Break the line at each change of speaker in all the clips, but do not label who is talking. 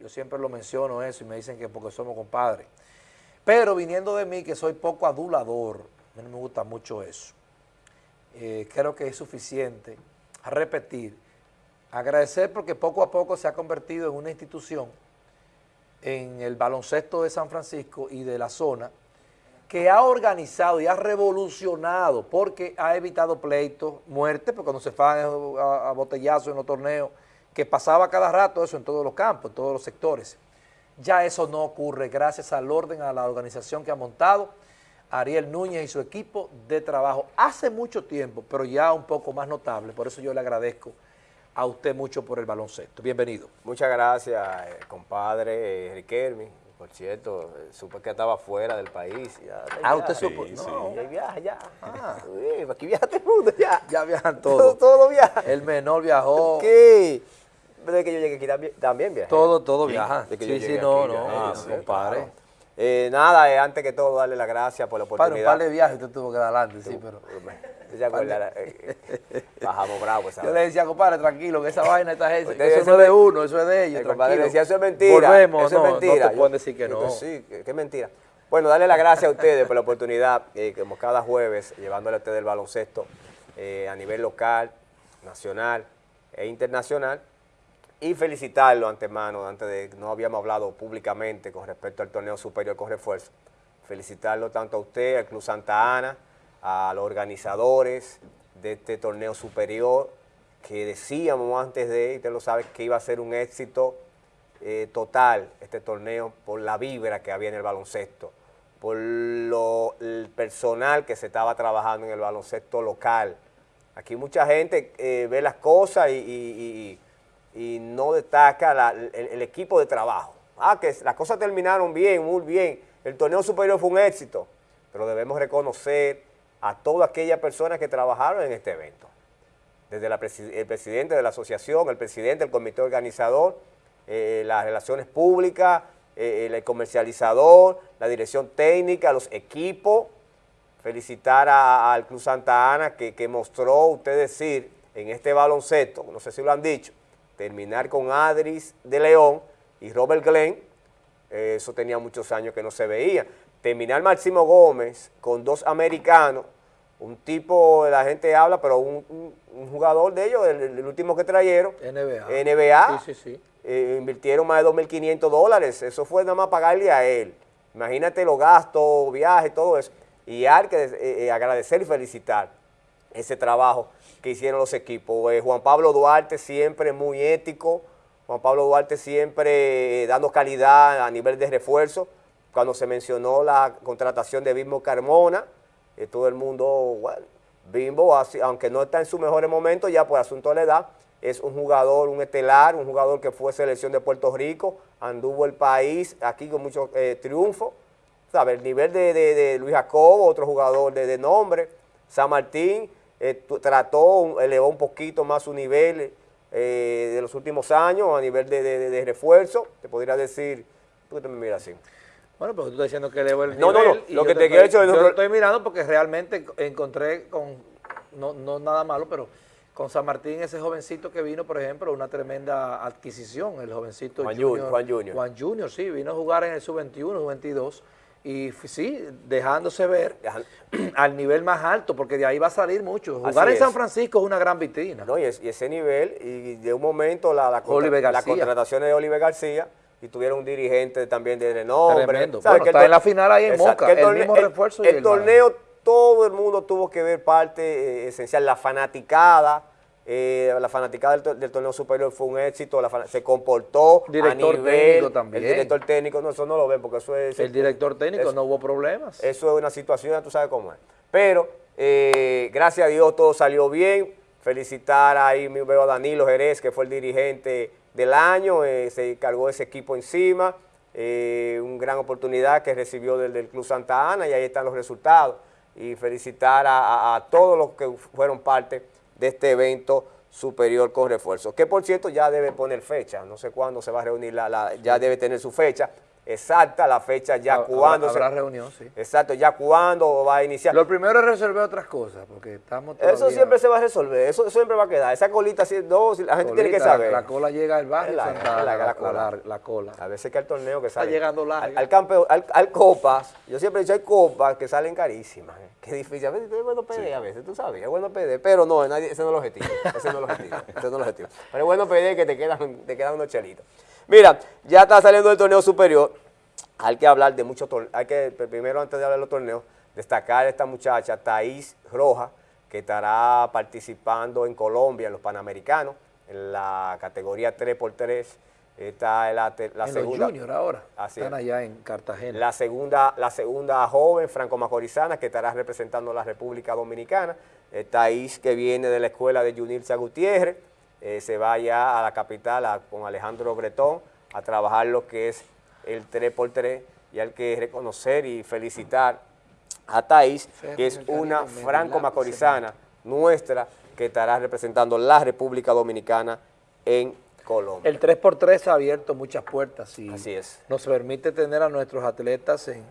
Yo siempre lo menciono eso y me dicen que porque somos compadres. Pero viniendo de mí, que soy poco adulador, a mí no me gusta mucho eso. Eh, creo que es suficiente a repetir, agradecer porque poco a poco se ha convertido en una institución en el baloncesto de San Francisco y de la zona que ha organizado y ha revolucionado porque ha evitado pleitos, muertes, porque cuando se van a, a botellazos en los torneos, que pasaba cada rato eso en todos los campos, en todos los sectores. Ya eso no ocurre gracias al orden, a la organización que ha montado Ariel Núñez y su equipo de trabajo hace mucho tiempo, pero ya un poco más notable, por eso yo le agradezco a usted mucho por el baloncesto. Bienvenido.
Muchas gracias, eh, compadre eh, Riquelme. Por cierto, eh, supe que estaba fuera del país. Ya,
ah, usted supo.
Sí, no, ya viaja, ya. Ah. aquí viaja todo el mundo, ya.
Ya viajan todos.
Todo, todo viaja.
El menor viajó.
¿Qué? Desde que yo llegué aquí también, también viajé.
Todo, todo viaja. Sí, sí, no, no,
ah, compadre. Eh, nada, eh, antes que todo, darle las gracias por la oportunidad.
Para un par de viajes usted tuvo que dar adelante, sí, pero...
Eh, bajamos bravos.
Yo le decía, compadre, tranquilo, que esa vaina esta gente, eso no es de uno, eso es de ellos,
El compadre le decía, eso es mentira.
Volvemos,
eso
no,
es mentira.
no te pueden decir que no.
Sí, que, es mentira. Bueno, darle las gracias a ustedes por la oportunidad, eh, como cada jueves, llevándole a ustedes el baloncesto a nivel local, nacional e internacional y felicitarlo antemano, antes de no habíamos hablado públicamente con respecto al torneo superior con refuerzo, felicitarlo tanto a usted, al Club Santa Ana, a los organizadores de este torneo superior, que decíamos antes de, y usted lo sabe, que iba a ser un éxito eh, total este torneo por la vibra que había en el baloncesto, por lo, el personal que se estaba trabajando en el baloncesto local. Aquí mucha gente eh, ve las cosas y y no destaca el, equipo de trabajo. Ah, que las cosas terminaron bien, muy bien, el torneo superior fue un éxito, pero debemos reconocer a todas aquellas personas que trabajaron en este evento. Desde el presidente de la asociación, el presidente del comité organizador, eh, las relaciones públicas, eh, el comercializador, la dirección técnica, los equipos, felicitar al Club Santa Ana que, que mostró, usted decir, en este baloncesto, no sé si lo han dicho, terminar con Adris de León y Robert Glenn, eh, eso tenía muchos años que no se veía. Terminar Máximo Gómez con dos americanos, un tipo, la gente habla, pero un, jugador de ellos, el, último que trajeron,
NBA,
NBA sí, sí, sí. Eh, invirtieron más de 2.500 dólares, eso fue nada más pagarle a él. Imagínate los gastos, viajes, todo eso. Y hay que eh, agradecer y felicitar ese trabajo que hicieron los equipos. Eh, Juan Pablo Duarte siempre muy ético, Juan Pablo Duarte siempre eh, dando calidad a nivel de refuerzo. Cuando se mencionó la contratación de Bimbo Carmona, eh, todo el mundo, bueno, Bimbo, aunque no está en su mejores momentos, ya por asunto de la edad, es un jugador, un estelar, un jugador que fue selección de Puerto Rico, anduvo el país aquí con mucho triunfo. ¿Sabe? El nivel de, Luis Jacobo, otro jugador de nombre, San Martín, eh, trató, elevó un poquito más su nivel eh, de los últimos años a nivel de, refuerzo, te podría decir, ¿por qué te me miras así?
Bueno, pero tú estás diciendo que elevó el
no,
nivel.
No, no, lo que te, quiero decir...
Yo lo estoy mirando porque realmente encontré con, no, no nada malo, pero con San Martín, ese jovencito que vino, por ejemplo, una tremenda adquisición, el jovencito
Juan Junior, Juan Junior.
Juan Junior, sí, vino a jugar en el sub-21, sub-22, y sí, dejándose ver al nivel más alto, porque de ahí va a salir mucho. Jugar en San Francisco es una gran vitrina.
No, y, ese nivel, y de un momento la, la, contratación de Oliver García, y tuvieron un dirigente también de renombre.
Tremendo. Bueno, está en la final ahí en Moca, el, mismo refuerzo.
El, torneo, todo el mundo tuvo que ver parte eh, esencial, la fanaticada, eh, la fanaticada del, torneo superior fue un éxito, se comportó
director
a nivel,
técnico también.
El director técnico, no, eso no lo ven porque eso es...
El director técnico no hubo problemas.
Eso es una situación, tú sabes cómo es. Pero, eh, gracias a Dios todo salió bien. Felicitar ahí, veo a Danilo Jerez, que fue el dirigente del año, eh, se cargó ese equipo encima. una gran oportunidad que recibió del, Club Santa Ana y ahí están los resultados. Y felicitar a todos los que fueron parte de este evento superior con refuerzo, que por cierto ya debe poner fecha, no sé cuándo se va a reunir, la, ya debe tener su fecha, exacta la fecha ya
Habrá-
cuándo. se-
Habrá reunión, sí.
Exacto, ya cuándo va a iniciar.
Lo primero es resolver otras cosas, porque estamos
Eso
todavía-
siempre se va a resolver, eso siempre va a quedar. Esa colita así, no, si la gente tiene que saber.
La cola llega al barrio Santa
la
la,
cola.
la cola.
A veces que al torneo que sale.
llegando larga.
Al, al campeón, al, al copas, yo siempre he dicho, hay copas que salen carísimas. ¿eh? Qué difícil. A veces es bueno PD, a veces, tú sabes, es bueno PD. Pero no, nadie, ese no es el objetivo. Ese no es el objetivo. ese no es el objetivo. Pero es bueno PD que te quedan, te quedan unos chelitos. Mira, ya está saliendo del torneo superior. Hay que hablar de muchos torneos. Hay que, primero, antes de hablar de los torneos, destacar a esta muchacha, Thaís Roja, que estará participando en Colombia, en los Panamericanos, en la categoría 3x3. Esta es la,
en
segunda.
los juniors ahora.
Así
Están
es.
allá en Cartagena.
La segunda, la segunda joven franco-macorizana que estará representando a la República Dominicana, eh, Thaís que viene de la escuela de Yunilza Gutiérrez, eh, se va ya a la capital a- con Alejandro Bretón a trabajar lo que es el 3x3 y hay que reconocer y felicitar a
Ferro
que es una franco-macorizana nuestra que estará representando la República Dominicana en Colombia.
El 3x3 ha abierto muchas puertas y
Así es.
nos permite tener a nuestros atletas en,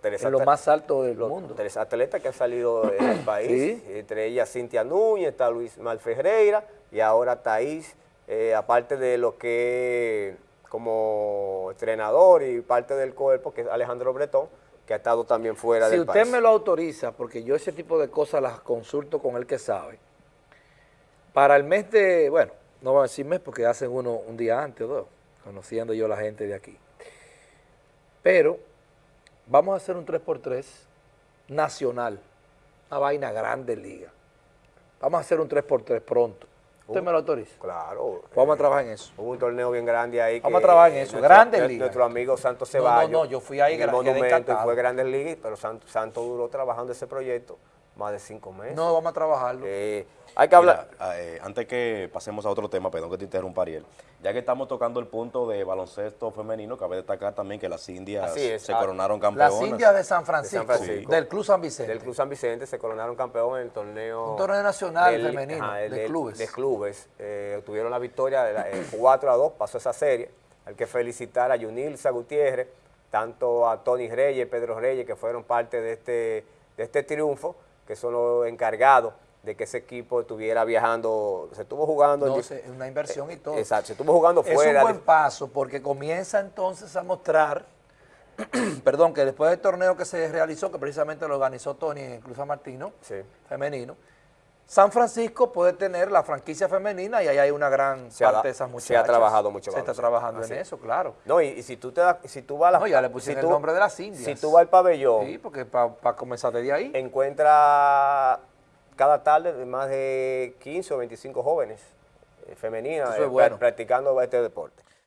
Teresa
en lo más alto del
los
mundo.
tres atletas que han salido del país,
Sí.
entre ellas Cintia Núñez, está Luis Mal Ferreira y ahora Thaís, eh, aparte de lo que como entrenador y parte del cuerpo, que es Alejandro Bretón, que ha estado también fuera
Si
del
usted
país.
me lo autoriza, porque yo ese tipo de cosas las consulto con el que sabe, para el mes de, bueno, no voy a decir mes porque hacen uno un día antes o dos, conociendo yo la gente de aquí. Pero vamos a hacer un 3x3 nacional, una vaina grande liga. Vamos a hacer un 3x3 pronto. ¿Usted
Uh.
me lo autoriza?
Claro.
Vamos a trabajar en eso.
Hubo un torneo bien grande ahí.
Vamos
que,
a trabajar en eso,
nuestro-
Grandes Ligas.
Nuestro amigo Santos
No, no,
Ceballos.
no, yo fui ahí,
en el monumento y fue Grandes Ligas, pero Santos, Santos duró trabajando ese proyecto más de cinco meses.
No, vamos a trabajarlo.
Eh, hay que hablar.
Mira, eh, antes que pasemos a otro tema, perdón que te interrumpa, Ariel, ya que estamos tocando el punto de baloncesto femenino, cabe destacar también que las indias se
ah,
coronaron
Las
campeonas.
Indias de San Francisco,
Francisco.
del Club San Vicente.
Del Club San Vicente se coronaron campeón en el torneo.
Un torneo nacional femenino,
el
de clubes.
De clubes. Eh, tuvieron la victoria de la- eh, 4 a 2, pasó esa serie. Hay que felicitar a Yunilza Gutiérrez, tanto a Tony Reyes, Pedro Reyes, que fueron parte de este, de este triunfo, que son los encargados de que ese equipo estuviera viajando, se estuvo jugando. en
No, se- una inversión y todo.
Exacto, se estuvo jugando
Es un
fuera.
buen paso porque comienza entonces a mostrar, perdón, que después del torneo que se realizó, que precisamente lo organizó Tony en San Martino,
Sí.
femenino, San Francisco puede tener la franquicia femenina y ahí hay una gran
Se ha
parte
da-
de esas
se
muchachas.
ha trabajado mucho
Se está trabajando
Así
en
es.
eso, claro.
No, y, y si tú te das- si tú vas a la,
No, ya le pusieron
si
el nombre de las indias.
Si tú vas al pabellón,
Sí, porque para comenzar desde ahí.
encuentra cada tarde más de 15 o 25 jóvenes eh, femeninas
es
eh,
bueno.
practicando este deporte.